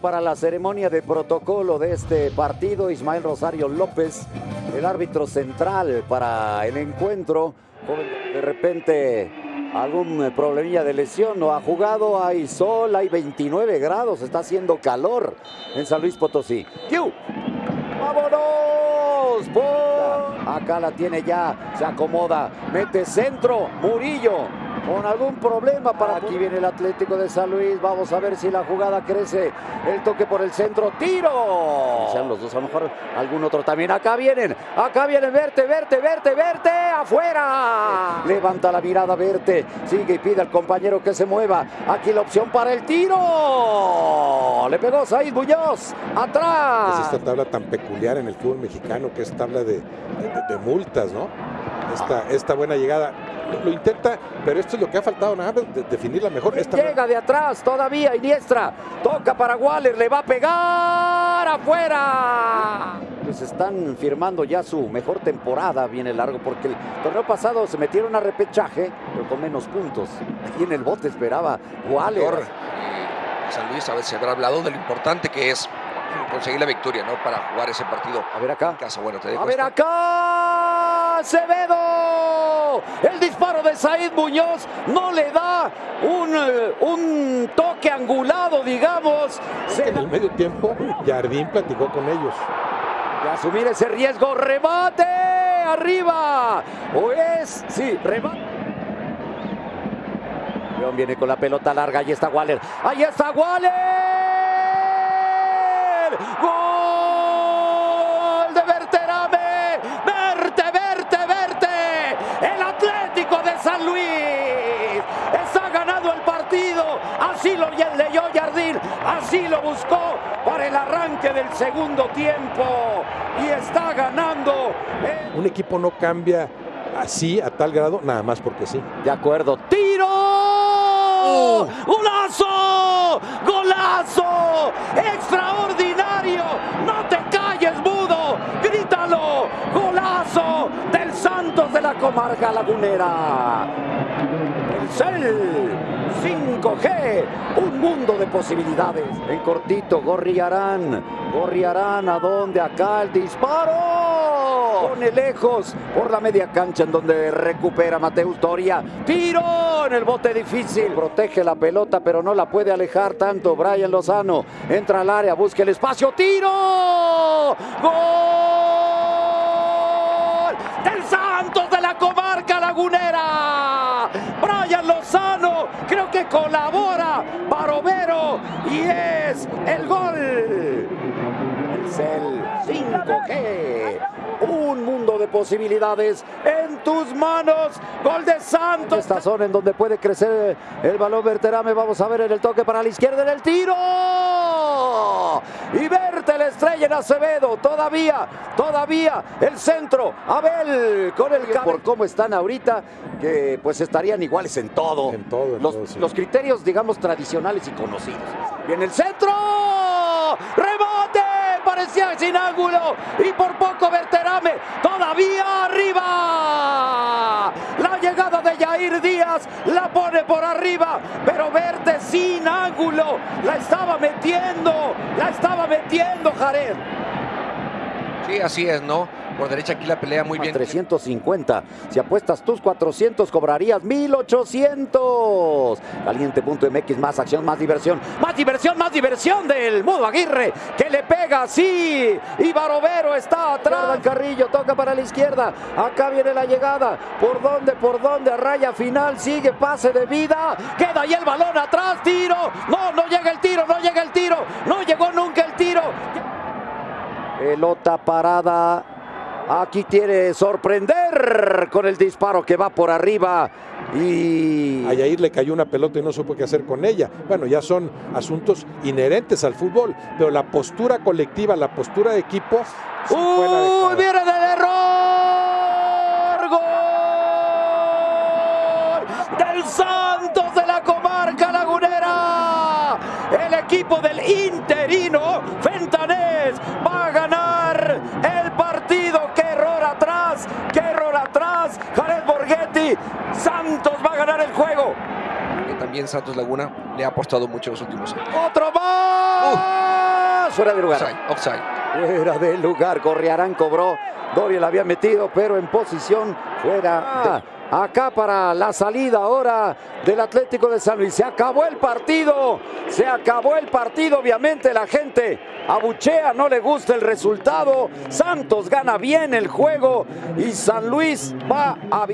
Para la ceremonia de protocolo de este partido, Ismael Rosario López, el árbitro central para el encuentro. De repente, algún problemilla de lesión, no ha jugado, hay sol, hay 29 grados, está haciendo calor en San Luis Potosí. ¡Q! ¡Vámonos! Acá la tiene ya, se acomoda, mete centro, Murillo, con algún problema para aquí viene el Atlético de San Luis. Vamos a ver si la jugada crece. El toque por el centro, tiro. Sean los dos, a lo mejor algún otro también. Acá vienen, acá vienen, verte, verte, verte, verte, afuera. Levanta la mirada, verte. Sigue y pide al compañero que se mueva. Aquí la opción para el tiro. Le pegó Said Muñoz, atrás. Es esta tabla tan peculiar en el fútbol mexicano que es tabla de, de, multas, ¿no? Esta, esta buena llegada lo intenta, pero esto es lo que ha faltado nada de definirla mejor. Esta Llega de atrás todavía Iniestra, toca para Waller, le va a pegar afuera. Pues están firmando ya su mejor temporada, viene largo, porque el torneo pasado se metieron a repechaje, pero con menos puntos. Y en el bote esperaba Waller. San Luis a ver si habrá hablado de lo importante que es conseguir la victoria, ¿no? Para jugar ese partido. A ver acá. casa. Bueno, te a ver acá. Acevedo. El disparo de Said Muñoz no le da un, eh, un toque angulado, digamos. En el medio tiempo, Jardín platicó con ellos. Y asumir ese riesgo. Remate. Arriba. O es. Sí, remate. León viene con la pelota larga. Ahí está Waller. Ahí está Waller. ¡Gol de Berterame! ¡Verte, verte, verte! El Atlético de San Luis está ganando el partido. Así lo leyó Jardín, así lo buscó para el arranque del segundo tiempo. Y está ganando. Un equipo no cambia así, a tal grado, nada más porque sí. De acuerdo. De la comarca lagunera! El CEL 5G, un mundo de posibilidades. En cortito, Gorriarán. Gorriarán, ¿a dónde? Acá el disparo. Pone lejos por la media cancha en donde recupera Mateus Doria. Tiro en el bote difícil. Protege la pelota, pero no la puede alejar tanto. Brian Lozano entra al área, busca el espacio. ¡Tiro! ¡Gol! Colabora Barovero y es el gol. El Cel 5G un mundo de posibilidades en tus manos. Gol de Santos. Esta zona en donde puede crecer el balón Verterame. Vamos a ver en el toque para la izquierda en el tiro. Y verte la estrella en Acevedo. Todavía, todavía el centro. Abel con el por cómo están ahorita, que pues estarían iguales en todo. En todo. los, los criterios, digamos, tradicionales y conocidos. Viene el centro. Sin ángulo y por poco Berterame todavía arriba. La llegada de Jair Díaz la pone por arriba, pero Verte sin ángulo. La estaba metiendo, la estaba metiendo Jared. Sí, así es, ¿no? Por derecha aquí la pelea muy bien. 350. Si apuestas tus 400, cobrarías 1800. Caliente.mx, más acción, más diversión. Más diversión, más diversión del Mudo Aguirre, que le pega así. Y Barovero está atrás. Carrillo toca para la izquierda. Acá viene la llegada. ¿Por dónde? ¿Por dónde? Raya final. Sigue pase de vida. Queda ahí el balón atrás. Tiro. No, no llega el tiro. No llega el tiro. No llegó nunca el tiro. Pelota parada Aquí quiere sorprender con el disparo que va por arriba. Y. A Yair le cayó una pelota y no supo qué hacer con ella. Bueno, ya son asuntos inherentes al fútbol, pero la postura colectiva, la postura de equipo. ¡Uy! ¡Viene del error! ¡Gol! Del Santos de la comarca lagunera. El equipo del interino Fentanés va a ganar el partido qué error atrás, Jared Santos va a ganar el juego. también Santos Laguna le ha apostado mucho en los últimos años. ¡Otro más! fuera de lugar. Offside, offside. Fuera de lugar, Gorriarán cobró. Doria la había metido, pero en posición fuera. de- Acá para la salida ahora del Atlético de San Luis. Se acabó el partido. Se acabó el partido. Obviamente la gente abuchea, no le gusta el resultado. Santos gana bien el juego y San Luis va a visitar.